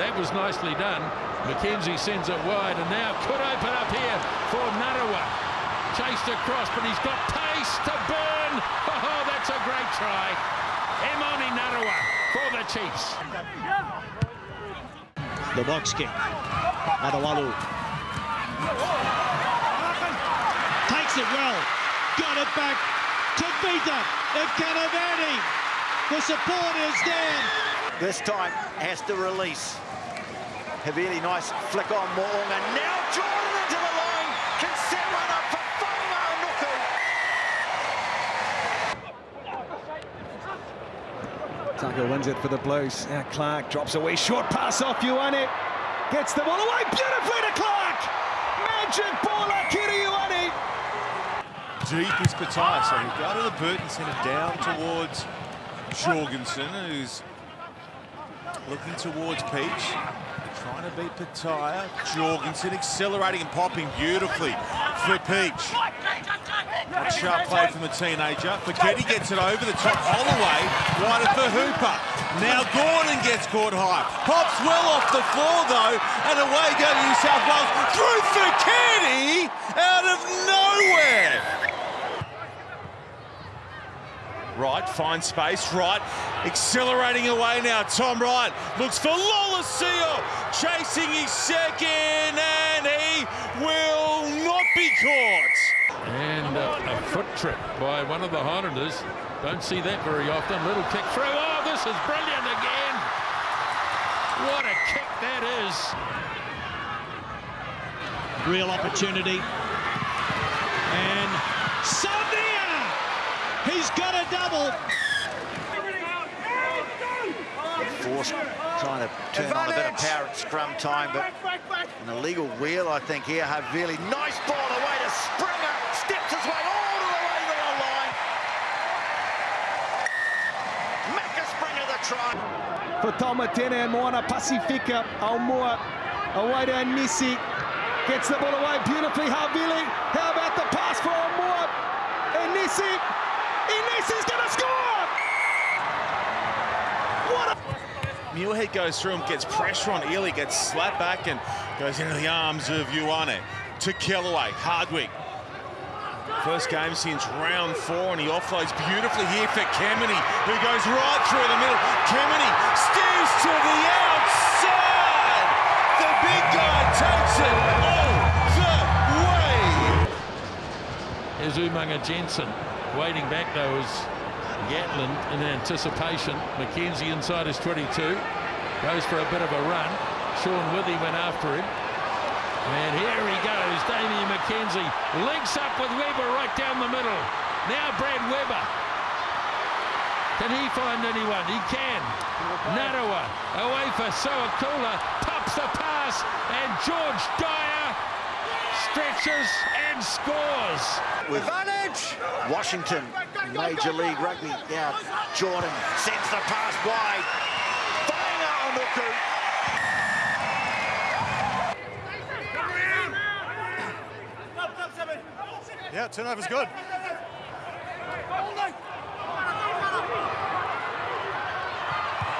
That was nicely done. McKenzie sends it wide and now could open up here for Narawa. Chased across, but he's got pace to burn. Oh, that's a great try. Emoni Narawa for the Chiefs. The box kick. Adawalu. Takes it well. Got it back to Vita. Canavani. The support is there. This time has to release. Havili nice flick on Mo'unga. Now Jordan into the line. Can set one up for Whanga Nuku. Tucker wins it for the Blues. Now Clarke drops away. Short pass off Ioane. Gets the ball away beautifully to Clarke. Magic ball, Akira Ioane. Deep is Pattaya, so he'll go to the boot and send it down towards Jorgensen, who's looking towards Pietsch. Trying to beat Pattaya. Jorgensen accelerating and popping beautifully for Pietsch. A sharp play from the teenager. Foketi gets it over the top. Holloway wider for Hooper. Now Gordon gets caught high. Pops well off the floor though, and away go New South Wales through Foketi out of nowhere. Wright finds space. Wright accelerating away now. Tom Wright looks for Lolesio, chasing his second, and he will not be caught. And uh, a foot trip by one of the Highlanders. Don't see that very often. Little kick through. Oh, this is brilliant again. What a kick that is. Real opportunity. And Savea! He's got a double. Force trying to turn on a bit of power at scrum time, but an illegal wheel, I think, here. Havili, nice ball away to Springer. Steps his way all the way to the line. Macca Springer the try. For Tomatena and Moana Pacifica. Aumua away to Nisi. Gets the ball away beautifully. Havili. How about the pass for Aumua? And Nisi. Inisi's going to score! What a... Muirhead goes through him, gets pressure on Ely, gets slapped back and goes into the arms of Ioane. To Kellaway, Hardwick. First game since round four, and he offloads beautifully here for Kemeny, who goes right through the middle. Kemeny steers to the outside. The big guy takes it all the way. Here's Umanga Jensen. Waiting back though Gatland in anticipation. McKenzie inside his 22. Goes for a bit of a run. Sean Withy went after him. And here he goes. Damian McKenzie links up with Weber right down the middle. Now Brad Weber. Can he find anyone? He can. Narawa away for Sowakula. Pops the pass. And George Dyer stretches and scores. With Washington, Major League Rugby. Now Jordan sends the pass wide. Whanga Nuku. Yeah, turnover's good.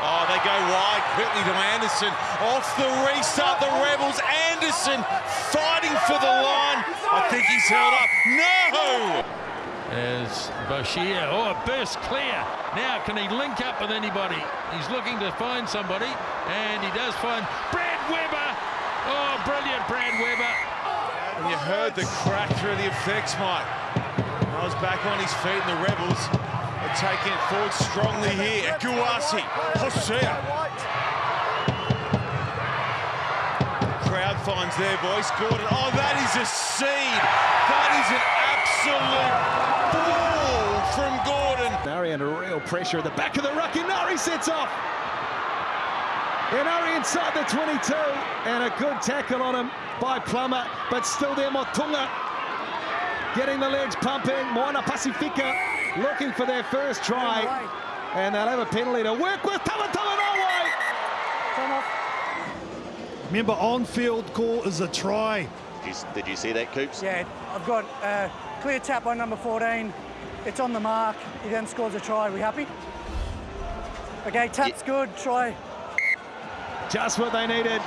Oh, they go wide quickly to Anderson. Off the restart, the Rebels. Anderson fighting for the line. I think he's held up. No! As Bashir, oh, burst clear. Now, can he link up with anybody? He's looking to find somebody, and he does find Brad Weber. Oh, brilliant, Brad Weber. And you heard the crack through the effects, Mike. I was back on his feet, and the Rebels are taking it forward strongly here. Guasi, Hosea. Crowd finds their voice. Gordon, oh, that is a seed. That is an absolute ball from Gordon. Nari under real pressure at the back of the ruck. And Nari sets off. Inari inside the 22. And a good tackle on him by Plummer. But still there, Motunga getting the legs pumping. Moana Pacifica looking for their first try. And they'll have a penalty to work with. Tamatama Norway. Remember, on-field call is a try. Did you, did you see that, Coops? Yeah, I've got uh, clear tap on number 14. It's on the mark. He then scores a try. we happy? Okay, tap's good. Try. Just what they needed